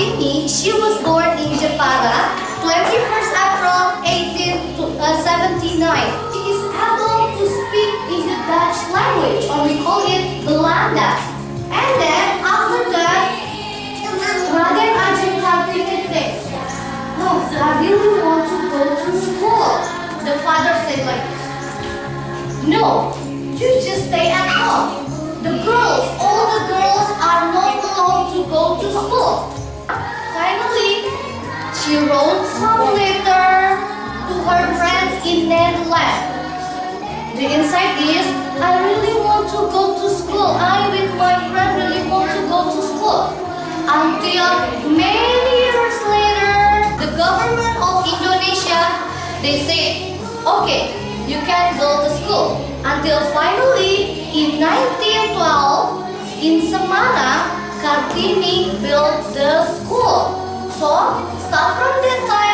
Kartini, she was born in Jepara, 21st April 1879. Uh, she is able to speak in the Dutch language, or we call it Belanda. And then after that, Raden Ajeng Kartini thinks, Oh, I really want to go to school. The father said like this. No, you just stay at home. She wrote some letter to her friends in Netherlands. The inside is, I really want to go to school. I with my friend really want to go to school. Until many years later, the government of Indonesia, they say, okay, you can go to school. Until finally, in 1912, in Semarang, So, start from this time,